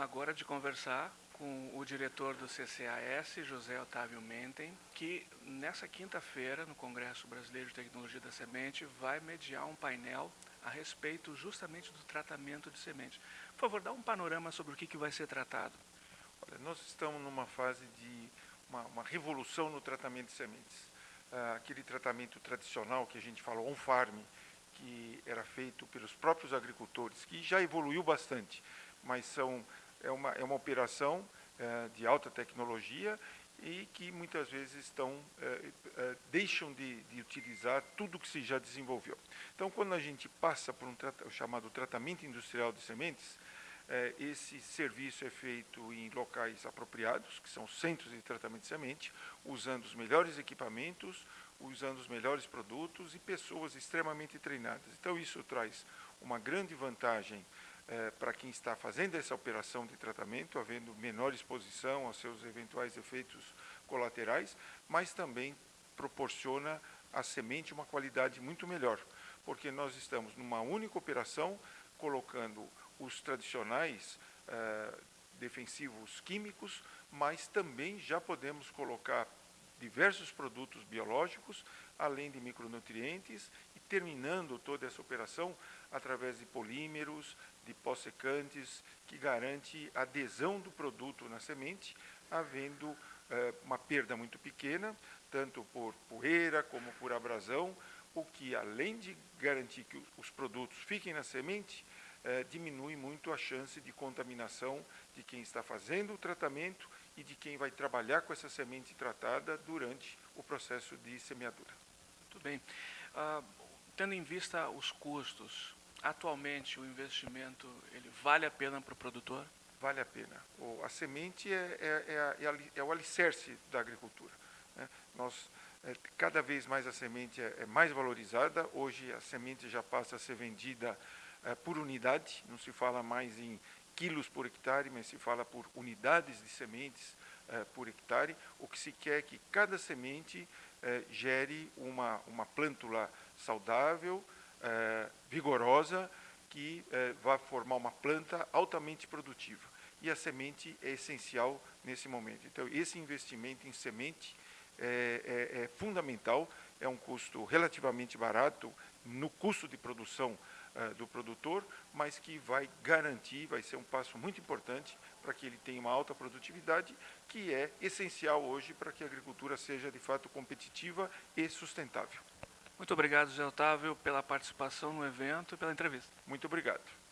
agora de conversar com o diretor do CCAS, José Otávio Mentem, que nessa quinta-feira, no Congresso Brasileiro de Tecnologia da Semente, vai mediar um painel a respeito justamente do tratamento de sementes. Por favor, dá um panorama sobre o que, que vai ser tratado. Olha, nós estamos numa fase de uma, uma revolução no tratamento de sementes. Ah, aquele tratamento tradicional que a gente fala on-farm, que era feito pelos próprios agricultores, que já evoluiu bastante, mas são, é, uma, é uma operação é, de alta tecnologia e que muitas vezes estão, é, é, deixam de, de, utilizar tudo que se já desenvolveu. Então, quando a gente passa por um o chamado tratamento industrial de sementes, é, esse serviço é feito em locais apropriados, que são centros de tratamento de semente, usando os melhores equipamentos, usando os melhores produtos e pessoas extremamente treinadas. Então, isso traz uma grande vantagem é, para quem está fazendo essa operação de tratamento, havendo menor exposição aos seus eventuais efeitos colaterais, mas também proporciona à semente uma qualidade muito melhor, porque nós estamos numa única operação colocando os tradicionais é, defensivos químicos, mas também já podemos colocar diversos produtos biológicos, além de micronutrientes, e terminando toda essa operação através de polímeros, de pós-secantes, que garante a adesão do produto na semente, havendo eh, uma perda muito pequena, tanto por poeira como por abrasão, o que, além de garantir que os produtos fiquem na semente, eh, diminui muito a chance de contaminação de quem está fazendo o tratamento e de quem vai trabalhar com essa semente tratada durante o processo de semeadura. Muito bem. Uh, tendo em vista os custos, atualmente o investimento ele vale a pena para o produtor? Vale a pena. O, a semente é, é, é, é, o alicerce da agricultura. Né? Nós, é, cada vez mais a semente é, é, mais valorizada. Hoje a semente já passa a ser vendida é, por unidade, não se fala mais em quilos por hectare, mas se fala por unidades de sementes por hectare. O que se quer é que cada semente gere uma, uma plântula saudável, vigorosa, que vai formar uma planta altamente produtiva. E a semente é essencial nesse momento. Então, esse investimento em semente é, é, é fundamental, é um custo relativamente barato no custo de produção uh, do produtor, mas que vai garantir, vai ser um passo muito importante para que ele tenha uma alta produtividade, que é essencial hoje para que a agricultura seja de fato competitiva e sustentável. Muito obrigado, Zé Otávio, pela participação no evento e pela entrevista. Muito obrigado.